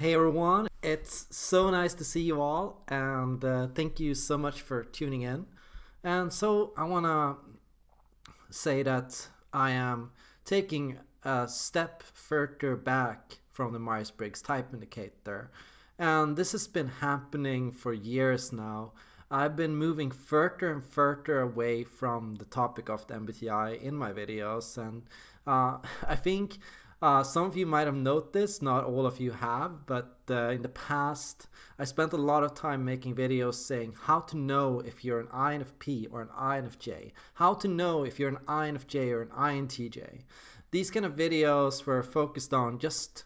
Hey everyone, it's so nice to see you all and uh, thank you so much for tuning in. And so I want to say that I am taking a step further back from the Myers-Briggs type indicator. And this has been happening for years now. I've been moving further and further away from the topic of the MBTI in my videos and uh, I think uh, some of you might have noticed, not all of you have, but uh, in the past I spent a lot of time making videos saying how to know if you're an INFP or an INFJ, how to know if you're an INFJ or an INTJ. These kind of videos were focused on just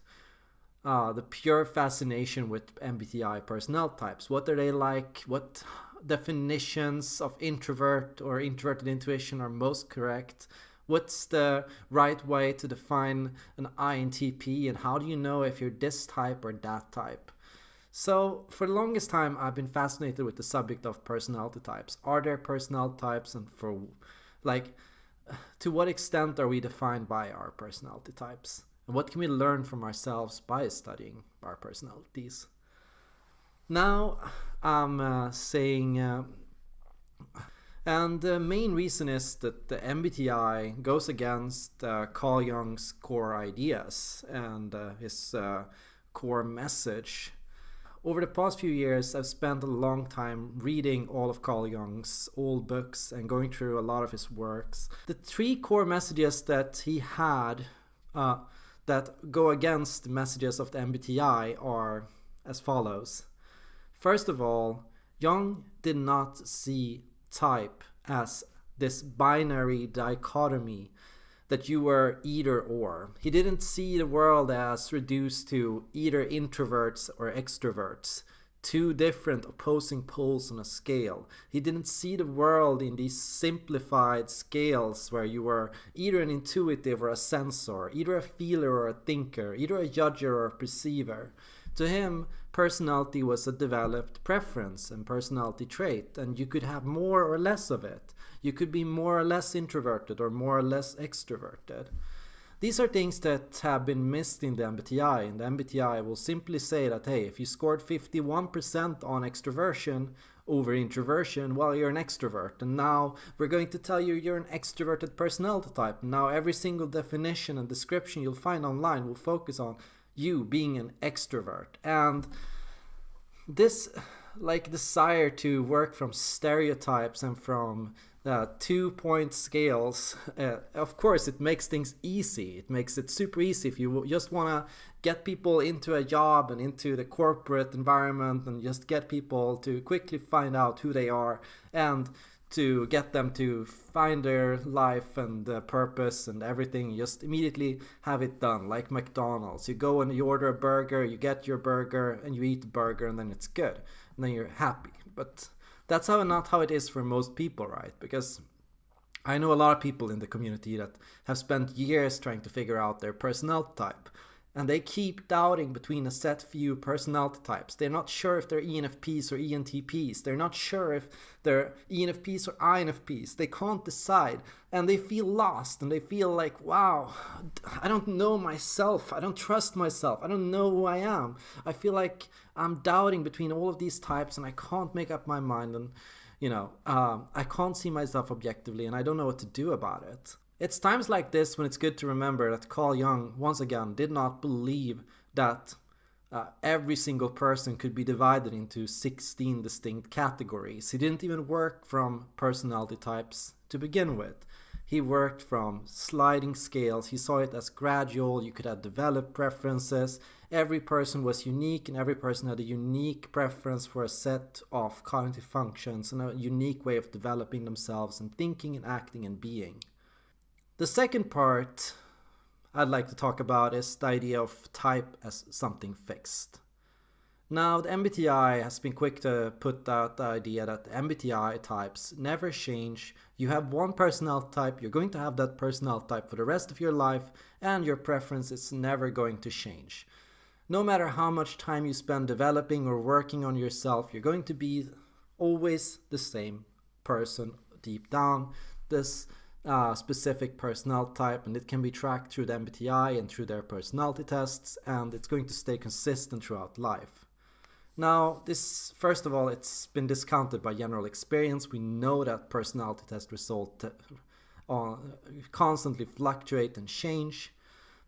uh, the pure fascination with MBTI personnel types. What are they like? What definitions of introvert or introverted intuition are most correct? What's the right way to define an INTP and how do you know if you're this type or that type? So for the longest time I've been fascinated with the subject of personality types. Are there personality types and for like to what extent are we defined by our personality types? And what can we learn from ourselves by studying our personalities? Now I'm uh, saying uh, and the main reason is that the MBTI goes against uh, Carl Jung's core ideas and uh, his uh, core message. Over the past few years, I've spent a long time reading all of Carl Jung's old books and going through a lot of his works. The three core messages that he had uh, that go against the messages of the MBTI are as follows. First of all, Jung did not see type as this binary dichotomy that you were either or. He didn't see the world as reduced to either introverts or extroverts, two different opposing poles on a scale. He didn't see the world in these simplified scales where you were either an intuitive or a sensor, either a feeler or a thinker, either a judger or a perceiver. To him, personality was a developed preference and personality trait, and you could have more or less of it. You could be more or less introverted or more or less extroverted. These are things that have been missed in the MBTI, and the MBTI will simply say that, hey, if you scored 51% on extroversion over introversion, well, you're an extrovert. And now we're going to tell you you're an extroverted personality type. Now every single definition and description you'll find online will focus on you being an extrovert. And this like desire to work from stereotypes and from uh, two point scales uh, of course it makes things easy. It makes it super easy if you just want to get people into a job and into the corporate environment and just get people to quickly find out who they are. And to get them to find their life and uh, purpose and everything just immediately have it done like mcdonald's. You go and you order a burger you get your burger and you eat the burger and then it's good. And then you're happy. But that's how not how it is for most people right? Because I know a lot of people in the community that have spent years trying to figure out their personality type and they keep doubting between a set few personality types. They're not sure if they're ENFPs or ENTPs. They're not sure if they're ENFPs or INFPs. They can't decide and they feel lost and they feel like, wow, I don't know myself. I don't trust myself. I don't know who I am. I feel like I'm doubting between all of these types and I can't make up my mind and you know, uh, I can't see myself objectively and I don't know what to do about it. It's times like this when it's good to remember that Carl Jung, once again, did not believe that uh, every single person could be divided into 16 distinct categories. He didn't even work from personality types to begin with. He worked from sliding scales. He saw it as gradual. You could have developed preferences. Every person was unique and every person had a unique preference for a set of cognitive functions and a unique way of developing themselves and thinking and acting and being. The second part I'd like to talk about is the idea of type as something fixed. Now, the MBTI has been quick to put out the idea that MBTI types never change. You have one personality type, you're going to have that personality type for the rest of your life, and your preference is never going to change. No matter how much time you spend developing or working on yourself, you're going to be always the same person deep down. This uh, specific personality type and it can be tracked through the MBTI and through their personality tests and it's going to stay consistent throughout life. Now, this, first of all, it's been discounted by general experience. We know that personality test results uh, constantly fluctuate and change,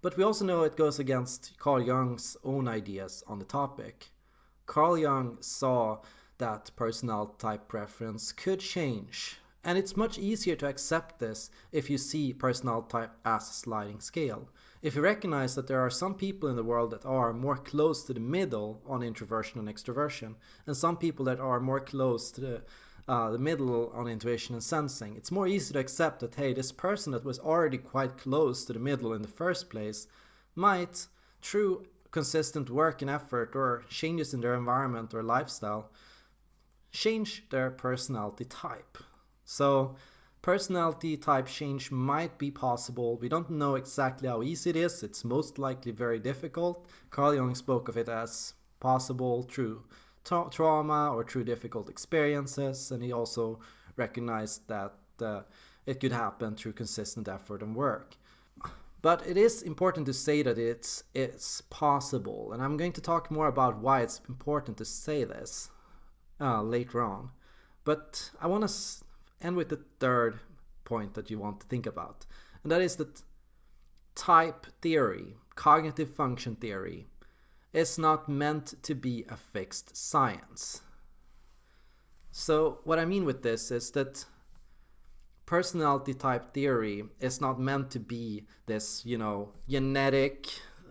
but we also know it goes against Carl Jung's own ideas on the topic. Carl Jung saw that personality type preference could change and it's much easier to accept this if you see personality type as a sliding scale. If you recognize that there are some people in the world that are more close to the middle on introversion and extroversion, and some people that are more close to the, uh, the middle on intuition and sensing, it's more easy to accept that, hey, this person that was already quite close to the middle in the first place might, through consistent work and effort or changes in their environment or lifestyle, change their personality type. So personality type change might be possible. We don't know exactly how easy it is. It's most likely very difficult. Carl Jung spoke of it as possible through tra trauma or through difficult experiences. And he also recognized that uh, it could happen through consistent effort and work. But it is important to say that it's, it's possible. And I'm going to talk more about why it's important to say this uh, later on. But I want to and with the third point that you want to think about. And that is that type theory, cognitive function theory, is not meant to be a fixed science. So what I mean with this is that personality type theory is not meant to be this, you know, genetic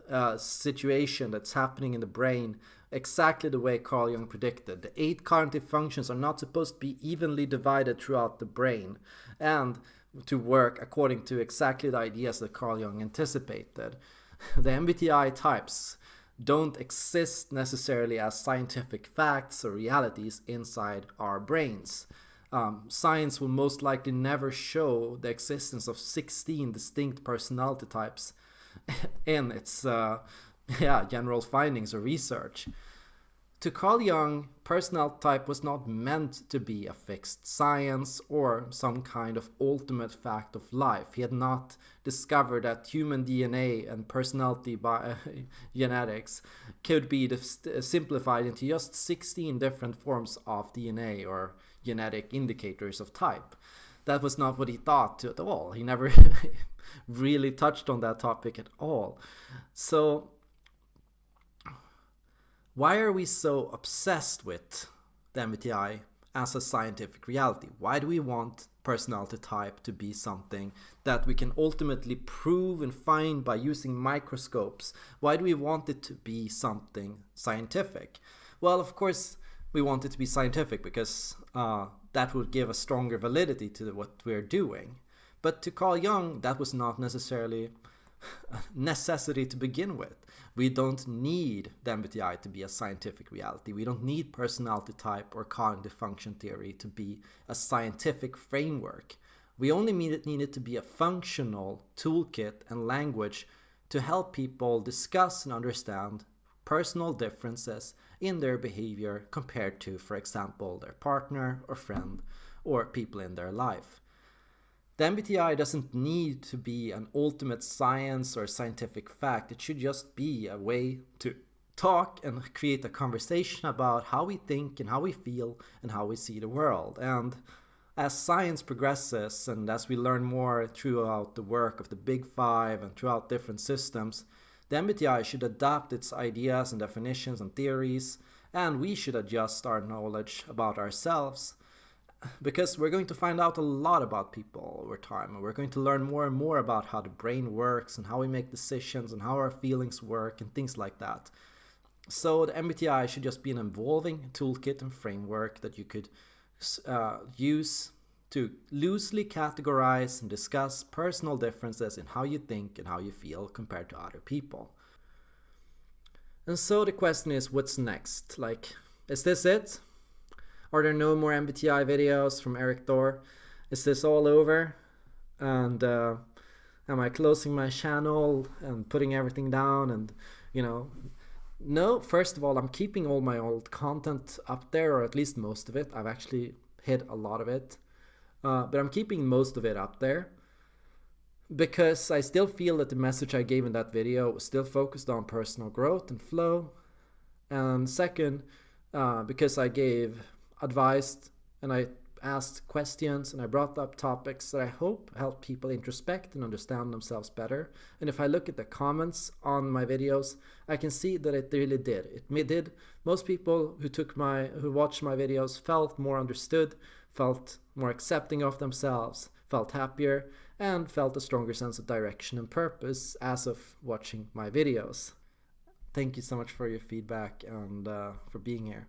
uh, situation that's happening in the brain exactly the way Carl Jung predicted. The eight cognitive functions are not supposed to be evenly divided throughout the brain and to work according to exactly the ideas that Carl Jung anticipated. The MBTI types don't exist necessarily as scientific facts or realities inside our brains. Um, science will most likely never show the existence of 16 distinct personality types in its uh, yeah, general findings or research. To Carl Jung, personality type was not meant to be a fixed science or some kind of ultimate fact of life. He had not discovered that human DNA and personality by genetics could be simplified into just 16 different forms of DNA or genetic indicators of type. That was not what he thought at all. He never really touched on that topic at all. So why are we so obsessed with the MBTI as a scientific reality? Why do we want personality type to be something that we can ultimately prove and find by using microscopes? Why do we want it to be something scientific? Well, of course, we want it to be scientific because uh, that would give a stronger validity to what we're doing. But to Carl Jung, that was not necessarily necessity to begin with. We don't need the MBTI to be a scientific reality. We don't need personality type or cognitive function theory to be a scientific framework. We only need it, to be a functional toolkit and language to help people discuss and understand personal differences in their behavior compared to, for example, their partner or friend or people in their life. The MBTI doesn't need to be an ultimate science or scientific fact. It should just be a way to talk and create a conversation about how we think and how we feel and how we see the world. And as science progresses and as we learn more throughout the work of the Big Five and throughout different systems, the MBTI should adapt its ideas and definitions and theories, and we should adjust our knowledge about ourselves because we're going to find out a lot about people over time and we're going to learn more and more about how the brain works and how we make decisions and how our feelings work and things like that. So the MBTI should just be an evolving toolkit and framework that you could uh, use to loosely categorize and discuss personal differences in how you think and how you feel compared to other people. And so the question is, what's next? Like, is this it? Are there no more MBTI videos from Erik Thor? Is this all over? And uh, am I closing my channel and putting everything down? And, you know, no, first of all, I'm keeping all my old content up there, or at least most of it. I've actually hit a lot of it. Uh, but I'm keeping most of it up there. because I still feel that the message I gave in that video was still focused on personal growth and flow. And second, uh, because I gave advice and I asked questions and I brought up topics that I hope help people introspect and understand themselves better. And if I look at the comments on my videos, I can see that it really did. It did. Most people who took my who watched my videos felt more understood, felt more accepting of themselves, felt happier, and felt a stronger sense of direction and purpose as of watching my videos. Thank you so much for your feedback and uh, for being here.